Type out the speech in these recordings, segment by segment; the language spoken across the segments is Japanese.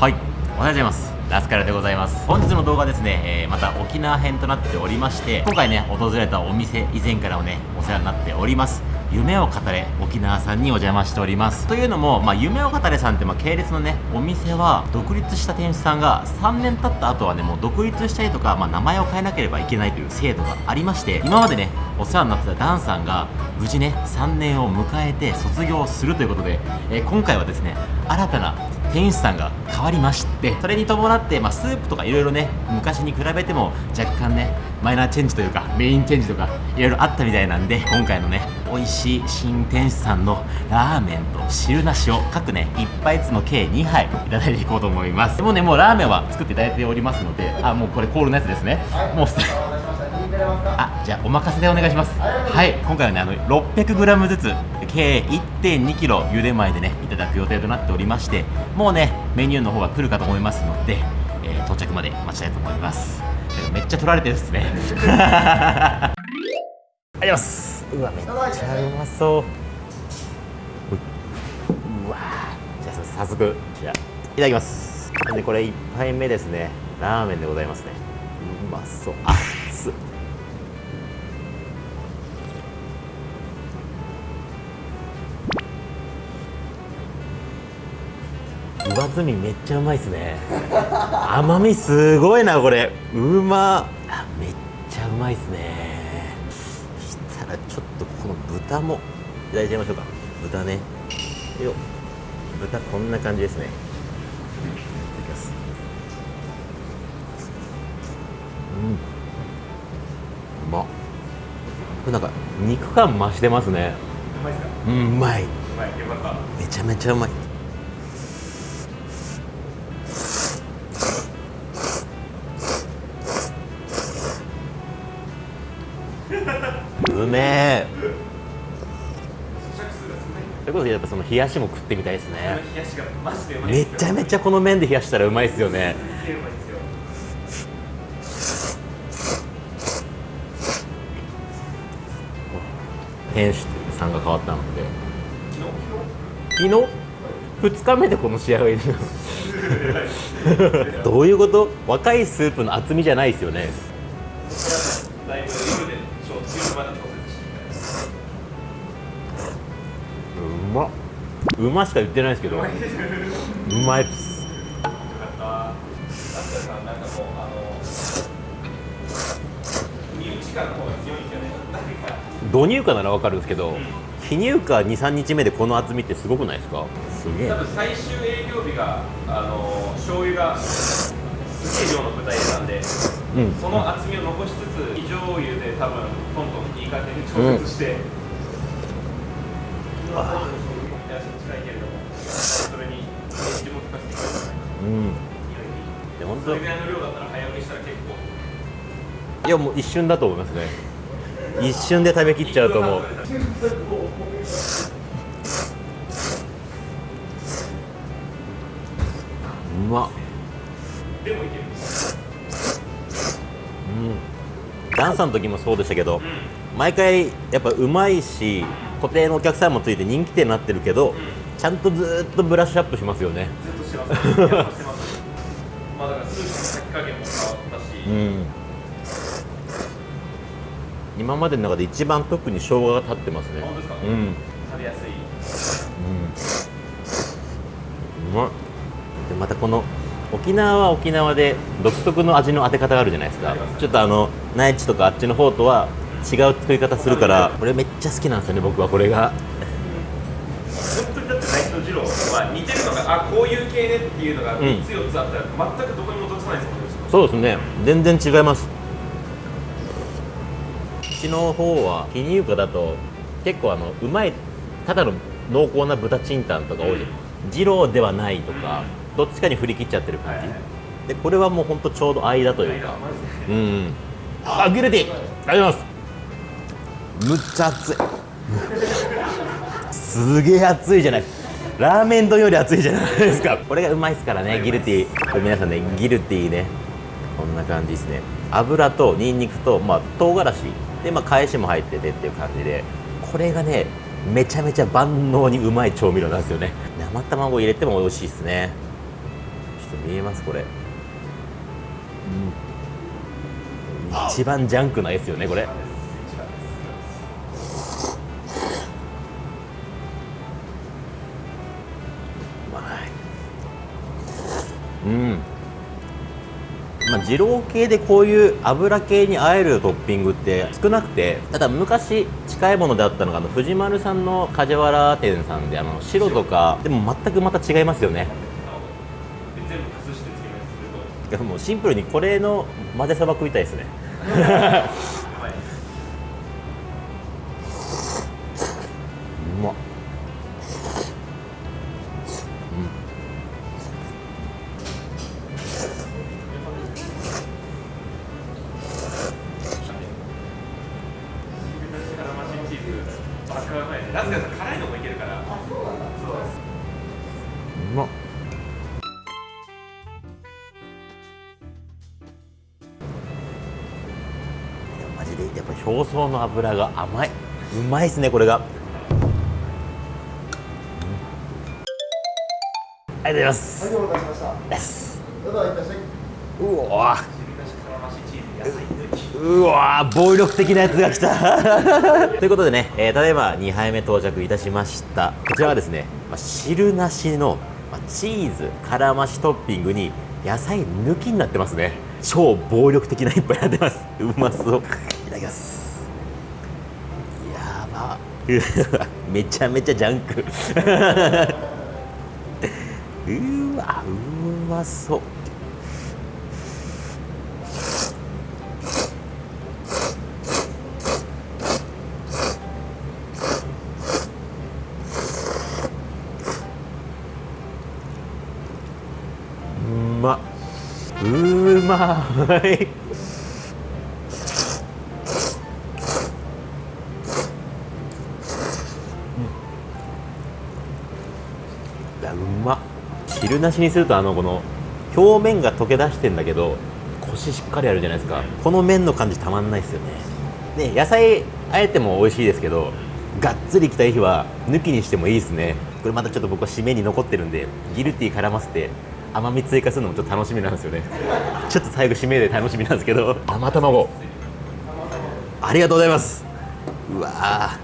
はい。おはようございます。ラスカルでございます。本日の動画ですね、えー、また沖縄編となっておりまして今回ね訪れたお店以前からもねお世話になっております。夢を語れ沖縄さんにお邪魔しております。というのも、まあ、夢を語れさんってまあ系列のねお店は独立した店主さんが3年経った後はねもう独立したりとか、まあ、名前を変えなければいけないという制度がありまして今までねお世話になってたダンさんが無事ね3年を迎えて卒業するということで、えー、今回はですね新たな店主さんが変わりましてそれに伴って、まあ、スープとかいろいろね昔に比べても若干ねマイナーチェンジというかメインチェンジとかいろいろあったみたいなんで今回のね美味しい新店主さんのラーメンと汁なしを各ね1杯ずつの計2杯いただいていこうと思います。でもねもうラーメンは作っていただいておりますのであもうこれコールのやつですね。もうすあじゃあお任せでお願いします。はい今回はねあの 600g ずつ計 1.2kg 茹で前でねいただく予定となっておりましてもうねメニューの方が来るかと思いますので、えー、到着まで待ちたいと思います。めっちゃ取られてるっすね。ありがとうございます。うわめっちゃうまそう。うわじゃあ早速じゃあいただきます。でこれ1杯目ですね。ラーメンでございますね。うまそう。熱っ上澄みめっちゃうまいですね。甘みすごいなこれ。うま。あめっちゃうまいですね。そしたらちょっとこの豚もいただいちゃいましょうか。豚ね。よ豚こんな感じですね。いただきます。うん。うまっ。これなんか肉感増してますね。うまいですか？うんうまい。うまい。よかっためちゃめちゃうまいうめえ咀嚼数が少ないそれこそやっぱその冷やしも食ってみたいですね。めちゃめちゃこの麺で冷やしたらうまいですよね。すすよ店主さんが変わったので。昨日？昨日？2日目でこの仕上がりどういうこと？若いスープの厚みじゃないですよね。うましか言ってないですけどううまいです導入荷ならわかるんですけど非入荷23日目でこの厚みってすごくないですか？すげえ。多分最終営業日があの醤油がすげえ量の豚入れたんでうん。その厚みを残しつつ非醤油で多分トントンいい感じに調節して、今は最初の醤油も手足に近いけれどもそれにかせてくれたうん。で本当それぐらいの量だったら早売りしたら結構いやもう一瞬だと思いますね。一瞬で食べきっちゃうと思う。うまっ。でもいけるうん。ダンサーの時もそうでしたけど毎回やっぱうまいし固定のお客さんもついて人気店になってるけどちゃんとずーっとブラッシュアップしますよね。ずっとしてますの加減も。変わったし、うん。今までの中で一番特に生姜が立ってますね。本当ですか？うん。食べやすい。うん。うまいでまたこの沖縄は沖縄で独特の味の当て方があるじゃないですか。ちょっとあの内地とかあっちの方とは違う作り方するからこれめっちゃ好きなんですよね僕はこれがあこういう系ねっていうのがん。3つ4つあったら全くどこにも属さないですもんねそうですね。全然違います。うちの方は非乳化だと結構あのうまいただの濃厚な豚チンタンとか多い。じゃん。二郎ではないとか、どっちかに振り切っちゃってる感じ、はいはい。でこれはもうほんとちょうど間というか。うんうん。あギルティあります。むっちゃ熱い。すげえ熱いじゃないラーメン丼より熱いじゃないですか。これがうまいですからねギルティ。これ皆さんねギルティね。こんな感じですね。油とニンニクと、まあ、唐辛子。で、まあ、返しも入っててっていう感じで。これがねめちゃめちゃ万能にうまい調味料なんですよね。生卵入れても美味しいですね。ちょっ見えます？これ、うん、一番ジャンクな絵ですよねこれうん。まあ、二郎系でこういう油系にあえるトッピングって少なくてただ昔近いものであったのがあの藤丸さんの梶原店さんであの白とかでも全くまた違いますよね。もうシンプルにこれの混ぜそば食いたいですね バカうまいねラスカさん辛いのもいけるからそううまっいやマジでやっぱ表層の油が甘いうまいっすねこれが、うんありがとうございますはい、お待たせしました。ですどうぞいらっしゃい。うわ汁なし辛マシチーズ野菜抜きうわ暴力的なやつが来た。ということでね、えー、ただいま2杯目到着いたしました。こちらはですね、まあ、汁なしの、まあ、チーズ辛増しトッピングに野菜抜きになってますね。超暴力的な一杯になってます。うまそう。いただきます。やば。めちゃめちゃジャンク。うわうまそう。うまい。いうまっ。汁なしにするとあのこの表面が溶け出してんだけどコシしっかりあるじゃないですか。この麺の感じたまんないですよね。で野菜あえても美味しいですけどがっつりきたい日は抜きにしてもいいですね。これまたちょっと僕は締めに残ってるんでギルティー絡ませて甘み追加するのもちょっと楽しみなんですよね。ちょっと最後締めで楽しみなんですけど。生卵。ありがとうございます。うわ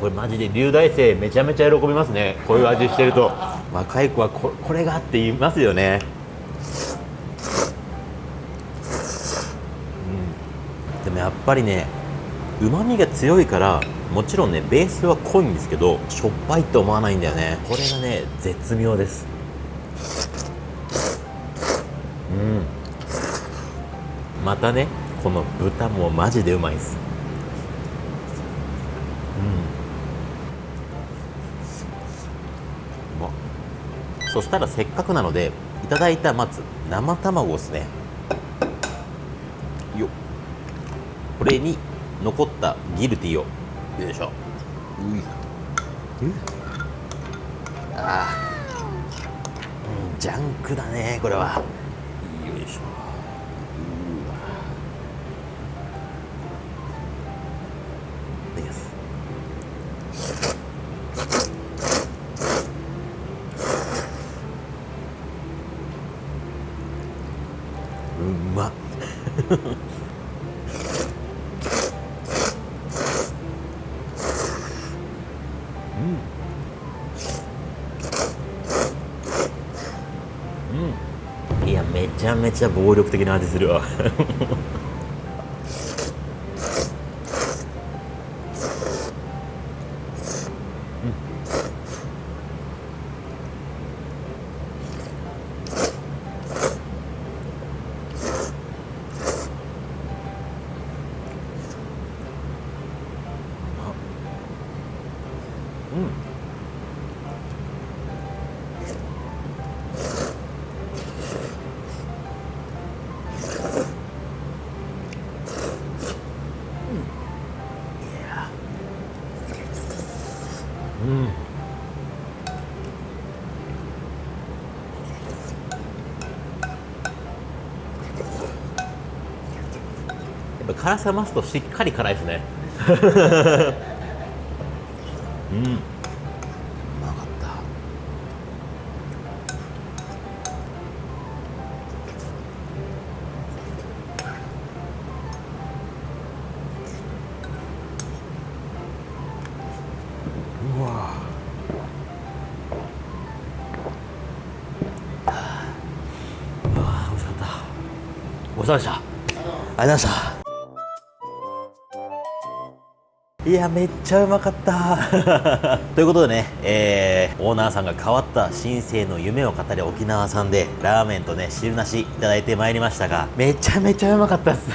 これマジで龍大生めちゃめちゃ喜びますね。こういう味してると。若い子はここれがって言いますよねうんでもやっぱりねうまみが強いからもちろんねベースは濃いんですけどしょっぱいって思わないんだよね。これがね絶妙です。うん。またねこの豚もマジでうまいです。うまっそしたらせっかくなのでいただいたまず生卵ですねよっこれに残ったギルティを。よいしょ。ういうあーうんジャンクだねこれは。よいしょ。うわ。いただきます。うまっゃめちゃ暴力的な味するわ。う ん辛さ増すとしっかり辛いですね。うん。うまかった。うわ。うわ美味しかった。ごちそうさまでした。ありがとうございましたいやめっちゃうまかった。ということでね、えー、オーナーさんが変わった新生の夢を語る沖縄さんでラーメンとね汁なしいただいてまいりましたがめちゃめちゃうまかったです。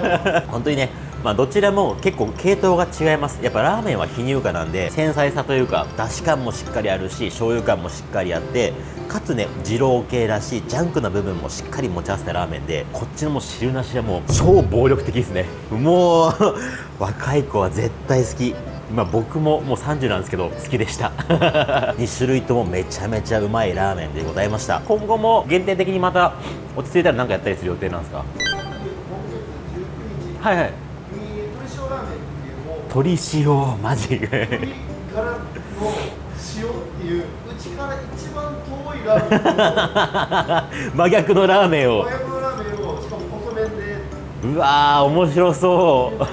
本当にねまあ、どちらも結構系統が違います。やっぱラーメンは非乳化なんで繊細さというかだし感もしっかりあるし醤油感もしっかりあってかつね二郎系らしいジャンクな部分もしっかり持ち合わせたラーメンでこっちのも汁なしはもう超暴力的ですね。もう 若い子は絶対好き。まあ、僕ももう30なんですけど好きでした。2種類ともめちゃめちゃうまいラーメンでございました。今後も限定的にまた落ち着いたら何かやったりする予定なんですか？はいはい。鶏塩マジからの塩っていううちから一番遠いラーメン。を真逆のラーメンを。親子のラーメンをしかも細麺で。うわー面白そう。今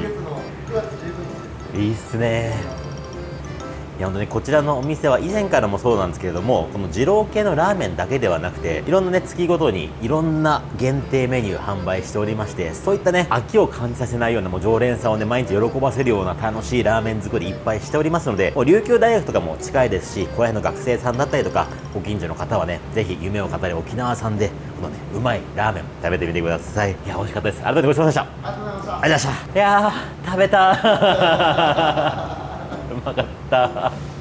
月の9月15日ですいいっすね。いや本当にこちらのお店は以前からもそうなんですけれどもこの二郎系のラーメンだけではなくていろんなね月ごとにいろんな限定メニュー販売しておりましてそういったね飽きを感じさせないようなもう常連さんをね毎日喜ばせるような楽しいラーメン作りいっぱいしておりますのでもう琉球大学とかも近いですしここら辺の学生さんだったりとかご近所の方はねぜひ夢を語る沖縄さんでこのねうまいラーメン食べてみてください。いや美味しかったです。ありがとうございました。ありがとうございました。いや食べたうまかった。